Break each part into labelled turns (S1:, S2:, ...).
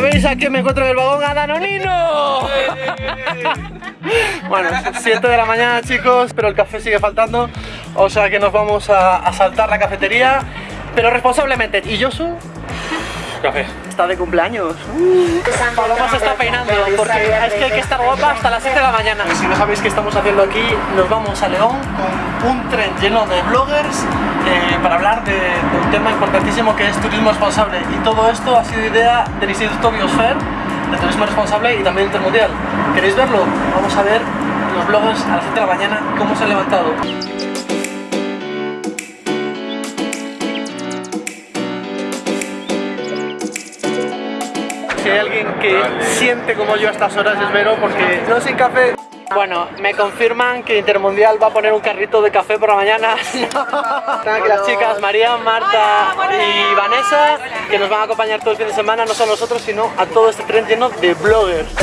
S1: ¿Sabéis a quién me encuentro en el vagón? ¡A Danonino! bueno, 7 de la mañana chicos, pero el café sigue faltando, o sea que nos vamos a, a saltar la cafetería, pero responsablemente. ¿Y Josu?
S2: Café.
S1: Está de cumpleaños. Paloma se está peinando porque es que hay que estar guapa hasta las 7 de la mañana. Si no sabéis qué estamos haciendo aquí, nos vamos a León con un tren lleno de bloggers eh, para hablar de, de un tema importantísimo que es turismo responsable. Y todo esto ha sido idea del Instituto Biosfer de Turismo Responsable y también Intermundial. ¿Queréis verlo? Vamos a ver los bloggers a las 7 de la mañana cómo se han levantado. Si hay alguien que siente como yo a estas horas es Vero porque no sin café. Bueno, me confirman que Intermundial va a poner un carrito de café por la mañana. Están aquí las chicas María, Marta y Vanessa que nos van a acompañar todo el fin de semana, no solo a nosotros, sino a todo este tren lleno de bloggers.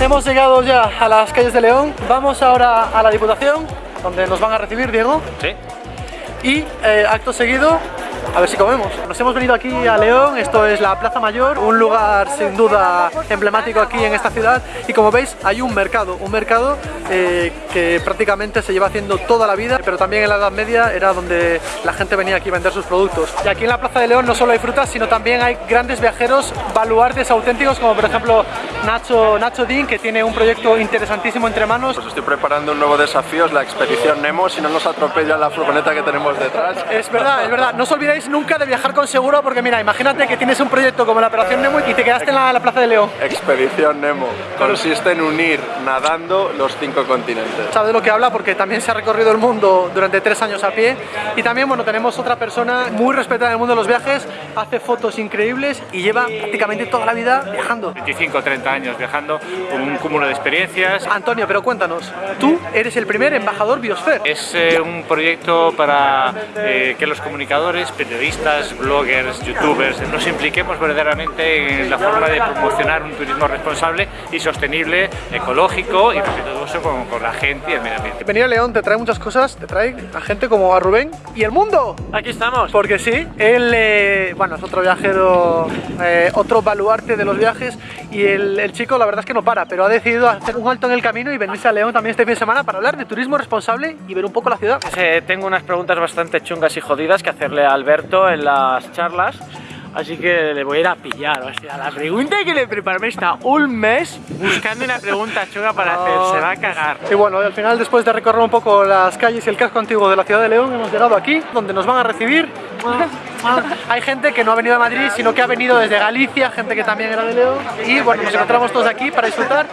S1: Hemos llegado ya a las calles de León. Vamos ahora a la Diputación, donde nos van a recibir, Diego.
S2: Sí.
S1: Y eh, acto seguido, a ver si comemos. Nos hemos venido aquí a León, esto es la Plaza Mayor, un lugar sin duda emblemático aquí en esta ciudad. Y como veis, hay un mercado, un mercado eh, que prácticamente se lleva haciendo toda la vida, pero también en la Edad Media era donde la gente venía aquí a vender sus productos. Y aquí en la Plaza de León no solo hay frutas, sino también hay grandes viajeros, baluartes auténticos, como por ejemplo Nacho, Nacho Dean, que tiene un proyecto interesantísimo entre manos.
S3: Pues estoy preparando un nuevo desafío, es la expedición Nemo, si no nos atropella la furgoneta que tenemos detrás.
S1: Es verdad, es verdad. No os olvidéis nunca de viajar con seguro porque mira, imagínate que tienes un proyecto como la Operación Nemo y te quedaste en la, la Plaza de León.
S3: Expedición Nemo. Consiste en unir nadando los cinco continentes.
S1: Sabe de lo que habla porque también se ha recorrido el mundo durante tres años a pie y también, bueno, tenemos otra persona muy respetada en el mundo de los viajes, hace fotos increíbles y lleva prácticamente toda la vida viajando.
S2: 25 30 años viajando, con un cúmulo de experiencias.
S1: Antonio, pero cuéntanos, tú eres el primer embajador Biosfer.
S2: Es eh, un proyecto para eh, que los comunicadores, periodistas, bloggers, youtubers nos impliquemos verdaderamente en la forma de promocionar un turismo responsable y sostenible, ecológico y respetuoso con, con la gente y el medio ambiente.
S1: Venir a León te trae muchas cosas, te trae a gente como a Rubén y el mundo.
S4: Aquí estamos.
S1: Porque sí, él, eh, bueno, es otro viajero, eh, otro baluarte de los viajes y el, el chico la verdad es que no para, pero ha decidido hacer un alto en el camino y venirse a León también este fin de semana para hablar de turismo responsable y ver un poco la ciudad.
S4: Tengo unas preguntas bastante chungas y jodidas que hacerle a Alberto en las charlas. Así que le voy a ir a pillar, o sea, la pregunta que le preparé está un mes buscando una pregunta chunga para hacer, se va a cagar.
S1: Y bueno, al final después de recorrer un poco las calles y el casco antiguo de la ciudad de León, hemos llegado aquí, donde nos van a recibir. Hay gente que no ha venido a Madrid, sino que ha venido desde Galicia, gente que también era de León. Y bueno, nos encontramos todos aquí para disfrutar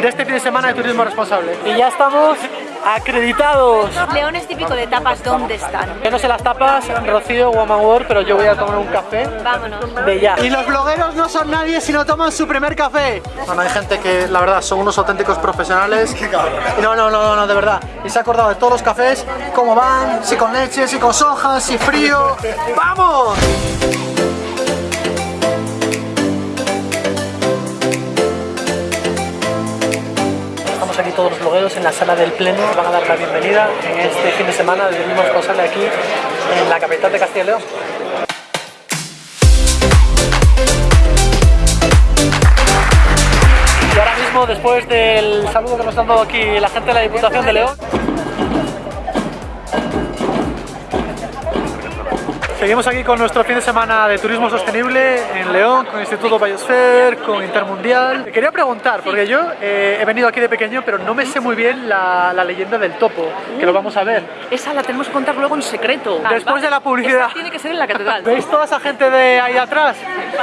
S1: de este fin de semana de turismo responsable. Y ya estamos acreditados.
S5: León es típico de tapas, ¿dónde están?
S1: Yo no sé las tapas, Rocío, Woman World, pero yo voy a tomar un café
S5: Vámonos.
S1: de ya. Y los blogueros no son nadie si no toman su primer café. Bueno, hay gente que la verdad son unos auténticos profesionales. No, no, no, no, no, de verdad. Y se ha acordado de todos los cafés, cómo van, si con leche, si con soja, si frío. ¡Vamos! Todos los blogueros en la sala del pleno. Van a dar la bienvenida en este fin de semana del mismo responsable aquí en la capital de Castilla y León. Y ahora mismo, después del saludo que nos han dado aquí la gente de la Diputación de León, Seguimos aquí con nuestro fin de semana de turismo sostenible en León, con Instituto Biosphere, con Intermundial. Te quería preguntar, porque yo eh, he venido aquí de pequeño, pero no me sé muy bien la, la leyenda del topo, que lo vamos a ver.
S6: Esa la tenemos que contar luego en secreto.
S1: Después de la publicidad.
S6: Esta tiene que ser en la catedral.
S1: ¿Veis toda esa gente de ahí atrás?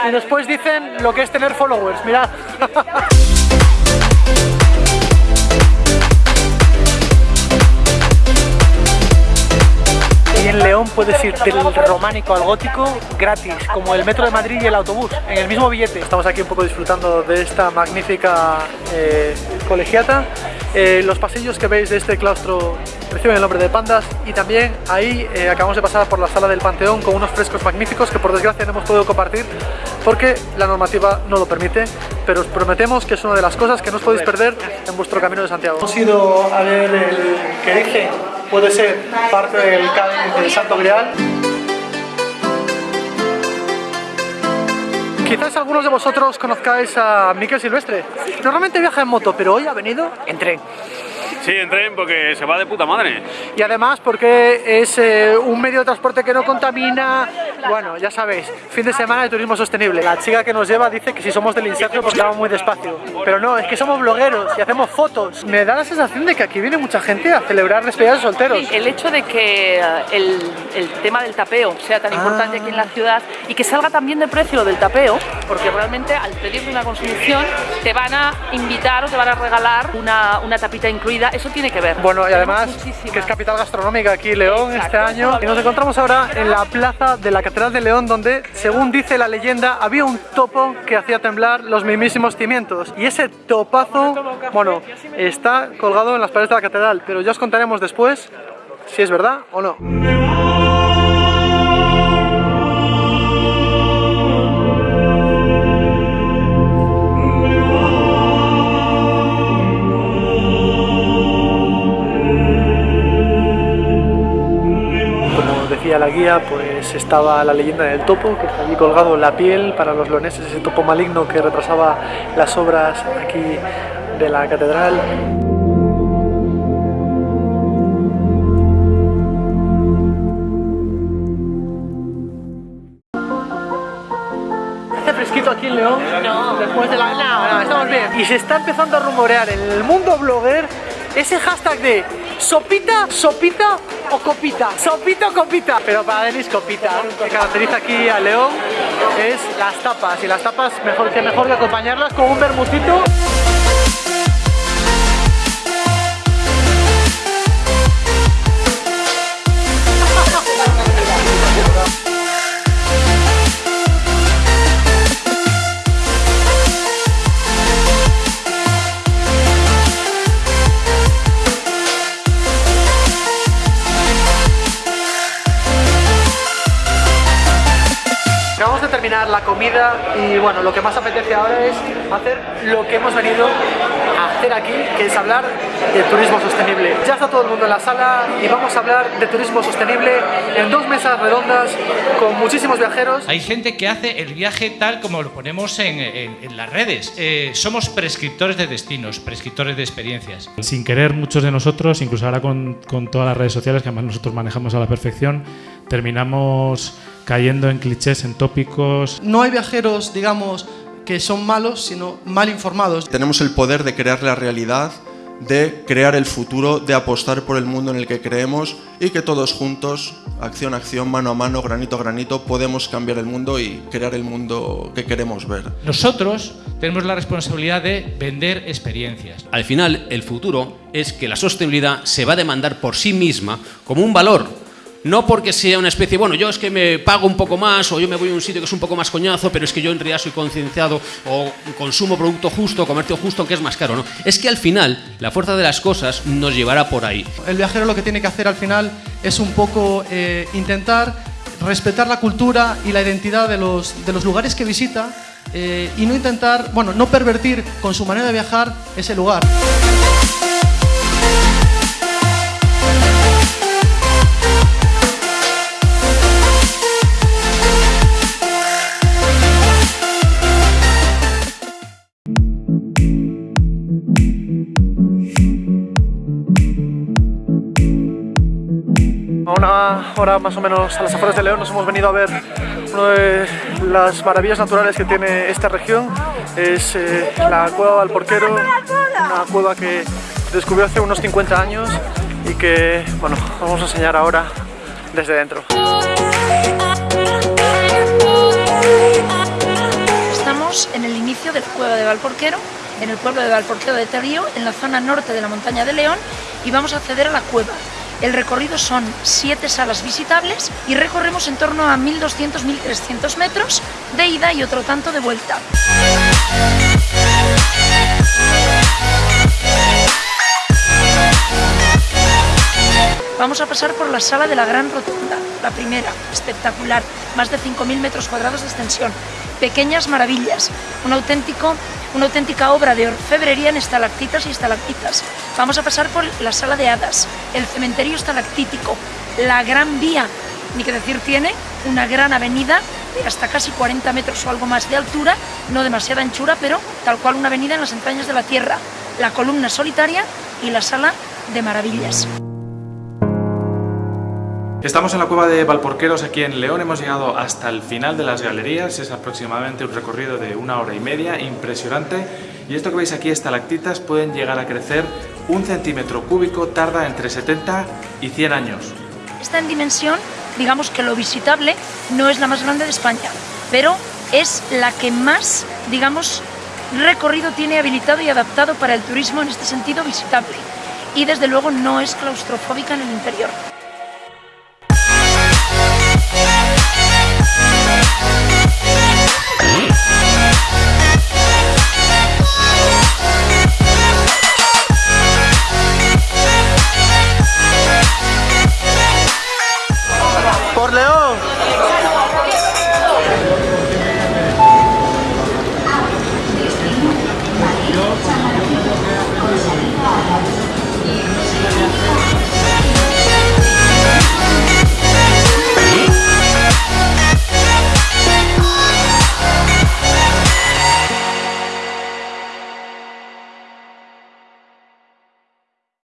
S1: Y después dicen lo que es tener followers, mirad. Puedes ir del románico al gótico gratis, como el metro de Madrid y el autobús, en el mismo billete. Estamos aquí un poco disfrutando de esta magnífica eh, colegiata. Eh, los pasillos que veis de este claustro reciben el nombre de pandas y también ahí eh, acabamos de pasar por la sala del Panteón con unos frescos magníficos que por desgracia no hemos podido compartir porque la normativa no lo permite, pero os prometemos que es una de las cosas que no os podéis perder en vuestro camino de Santiago. Hemos ido a ver el que dije puede ser parte del del Santo Grial. Quizás algunos de vosotros conozcáis a Miquel Silvestre. Normalmente viaja en moto, pero hoy ha venido en tren.
S7: Sí, en tren porque se va de puta madre.
S1: Y además porque es eh, un medio de transporte que no contamina. Bueno, ya sabéis, fin de semana de turismo sostenible. La chica que nos lleva dice que si somos del inserto porque vamos muy despacio. Pero no, es que somos blogueros y hacemos fotos. Me da la sensación de que aquí viene mucha gente a celebrar despedidas de solteros.
S6: El hecho de que eh, el, el tema del tapeo sea tan importante aquí en la ciudad y que salga también de precio lo del tapeo, porque realmente al pedirle una consumición te van a invitar o te van a regalar una, una tapita incluida, eso tiene que ver.
S1: Bueno, y además
S6: muchísimas.
S1: que es capital gastronómica aquí León este
S6: Exacto.
S1: año. Y nos encontramos ahora en la plaza de la Catedral de León, donde, según dice la leyenda, había un topo que hacía temblar los mismísimos cimientos. Y ese topazo, bueno, está colgado en las paredes de la catedral, pero ya os contaremos después si es verdad o no. Guía, pues estaba la leyenda del topo, que está allí colgado en la piel para los leoneses, ese topo maligno que retrasaba las obras aquí de la catedral. ¿Hace fresquito aquí en León? No. Después de la... No, no, estamos bien. Y se está empezando a rumorear en el mundo blogger ese hashtag de sopita, sopita o copita. Sopita o copita. Pero para Denis copita. Lo que caracteriza aquí a León es las tapas. Y las tapas mejor que mejor que acompañarlas con un bermutito. Terminar la comida y bueno, lo que más apetece ahora es hacer lo que hemos venido a hacer aquí, que es hablar de turismo sostenible. Ya está todo el mundo en la sala y vamos a hablar de turismo sostenible en dos mesas redondas con muchísimos viajeros.
S8: Hay gente que hace el viaje tal como lo ponemos en, en- en las redes. Eh, somos prescriptores de destinos, prescriptores de experiencias.
S9: Sin querer, muchos de nosotros, incluso ahora con, con todas las redes sociales, que además nosotros manejamos a la perfección, terminamos cayendo en clichés, en tópicos.
S10: No hay viajeros, digamos, que son malos, sino mal informados.
S11: Tenemos el poder de crear la realidad, de crear el futuro, de apostar por el mundo en el que creemos y que todos juntos, acción a acción, mano a mano, granito a granito, podemos cambiar el mundo y crear el mundo que queremos ver.
S8: Nosotros tenemos la responsabilidad de vender experiencias.
S12: Al final, el futuro es que la sostenibilidad se va a demandar por sí misma como un valor. No porque sea una especie, bueno, yo es que me pago un poco más o yo me voy a un sitio que es un poco más coñazo, pero es que yo en realidad soy concienciado o consumo producto justo, comercio justo, que es más caro, ¿no? Es que al final la fuerza de las cosas nos llevará por ahí.
S10: El viajero lo que tiene que hacer al final es un poco eh, intentar respetar la cultura y la identidad de los, de los lugares que visita eh, y no intentar, bueno, no pervertir con su manera de viajar ese lugar.
S1: A una hora más o menos a las afueras de León nos hemos venido a ver una de las maravillas naturales que tiene esta región. Es eh, la cueva del Porquero, una cueva que descubrió hace unos 50 años y que, bueno, vamos a enseñar ahora desde dentro.
S13: Estamos en el inicio de la cueva de Valporquero, en el pueblo de Valporquero de Terío, en la zona norte de la montaña de León, y vamos a acceder a la cueva. El recorrido son siete salas visitables y recorremos en torno a 1.200-1.300 metros de ida y otro tanto de vuelta. Vamos a pasar por la sala de la Gran Rotonda, la primera, espectacular, más de 5.000 metros cuadrados de extensión, pequeñas maravillas, un auténtico, una auténtica obra de orfebrería en estalactitas y estalactitas. Vamos a pasar por la sala de hadas, el cementerio estalactítico, la Gran Vía, ni que decir tiene, una gran avenida de hasta casi 40 metros o algo más de altura, no demasiada anchura, pero tal cual una avenida en las entrañas de la Tierra, la columna solitaria y la sala de maravillas.
S9: Estamos en la cueva de Valporqueros aquí en León, hemos llegado hasta el final de las galerías, es aproximadamente un recorrido de una hora y media, impresionante. Y esto que veis aquí, estalactitas, pueden llegar a crecer un centímetro cúbico, tarda entre 70 y 100 años.
S13: Está en dimensión, digamos que lo visitable no es la más grande de España, pero es la que más, digamos, recorrido tiene habilitado y adaptado para el turismo en este sentido visitable. Y desde luego no es claustrofóbica en el interior.